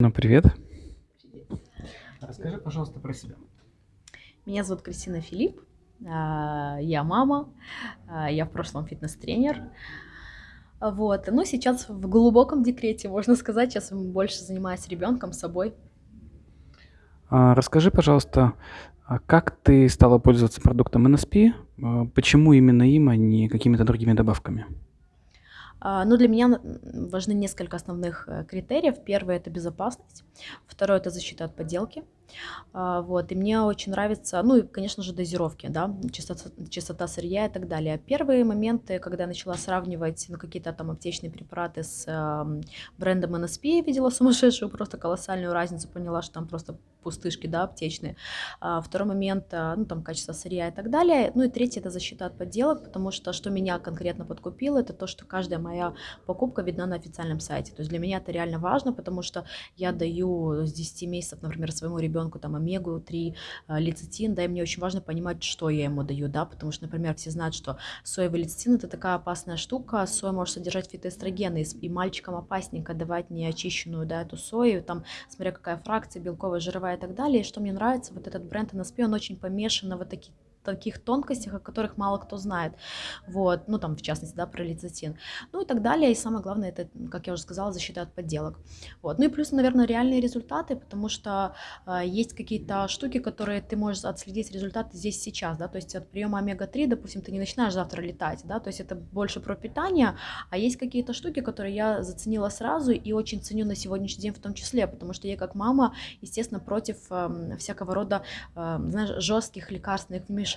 Ну, привет. Расскажи, пожалуйста, про себя. Меня зовут Кристина Филипп, а, я мама, а, я в прошлом фитнес-тренер. Вот. Но сейчас в глубоком декрете, можно сказать, сейчас больше занимаюсь ребенком, собой. А, Расскажи, пожалуйста, как ты стала пользоваться продуктом NSP? Почему именно им, а не какими-то другими добавками? А, Ну, для меня важны несколько основных э, критериев. Первый– это безопасность, второй– это защита от подделки. А, Вот, и мне очень нравится, ну и, конечно же, дозировки, да, чистота, чистота сырья и так далее. Первые моменты, когда я начала сравнивать ну, какие-то там аптечные препараты с ам, брендом NSP, я видела сумасшедшую, просто колоссальную разницу, поняла, что там просто пустышки, да, аптечные. А, Второй момент, а, ну, там, качество сырья и так далее. Ну и третий– это защита от подделок, потому что что меня конкретно подкупило, это то, что каждая моя покупка видна на официальном сайте. То есть для меня это реально важно, потому что я даю с 10 месяцев, например, своему ребенку там омегу-3, а, лецитин, да, и мне очень важно понимать, что я ему даю, да, потому что, например, все знают, что соевый лецитин это такая опасная штука, соя может содержать фитоэстрогены, и мальчикам опасненько давать неочищенную, да, эту сою, там, смотря какая фракция, белковая, жировая и так далее, и что мне нравится, вот этот бренд NSP, он очень помешан на вот таких таких тонкостях, о которых мало кто знает, вот, ну, там, в частности, да, про лецитин, ну, и так далее, и самое главное, это, как я уже сказала, защита от подделок, вот, ну, и плюс, наверное, реальные результаты, потому что а, есть какие-то штуки, которые ты можешь отследить результаты здесь сейчас, да, то есть от приема омега-3, допустим, ты не начинаешь завтра летать, да, то есть это больше про питание, а есть какие-то штуки, которые я заценила сразу и очень ценю на сегодняшний день в том числе, потому что я как мама, естественно, против эм, всякого рода, эм, знаешь, жестких лекарственных вмешательств,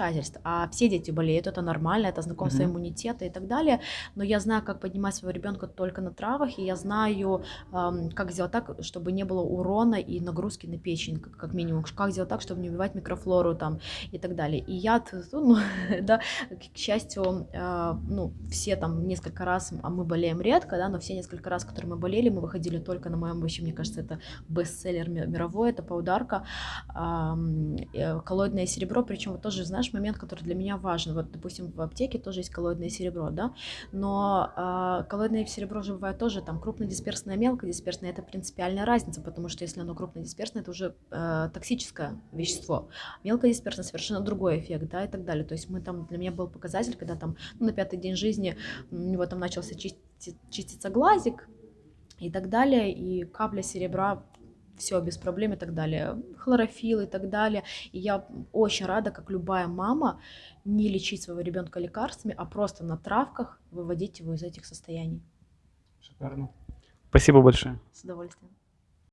а все дети болеют, это нормально, это знакомство Мгм. иммунитета и так далее, но я знаю, как поднимать своего ребенка только на травах, и я знаю, как сделать так, чтобы не было урона и нагрузки на печень, как, минимум, как сделать так, чтобы не убивать микрофлору там и так далее. И я, т- ну, да, к счастью, а, ну, все там несколько раз, а мы болеем редко, да, но все несколько раз, которые мы болели, мы выходили только на моем, вообще, мне кажется, это бестселлер ми- мировой, это паударка, ам, э, коллоидное серебро, причем вот тоже, знаешь, момент, который для меня важен, вот, допустим, в аптеке тоже есть коллоидное серебро, да, но а, коллоидное серебро же бывает тоже там крупнодисперсное, мелкодисперсное, это принципиальная разница, потому что если оно крупнодисперсное, это уже э, токсическое вещество, мелкодисперсное совершенно другой эффект, да, и так далее, то есть мы там, для меня был показатель, когда там ну, на пятый день жизни у него там начался чисти- чиститься глазик и так далее, и капля серебра все без проблем и так далее, хлорофилл и так далее. И я очень рада, как любая мама, не лечить своего ребенка лекарствами, а просто на травках выводить его из этих состояний. Шикарно. Спасибо большое. С удовольствием.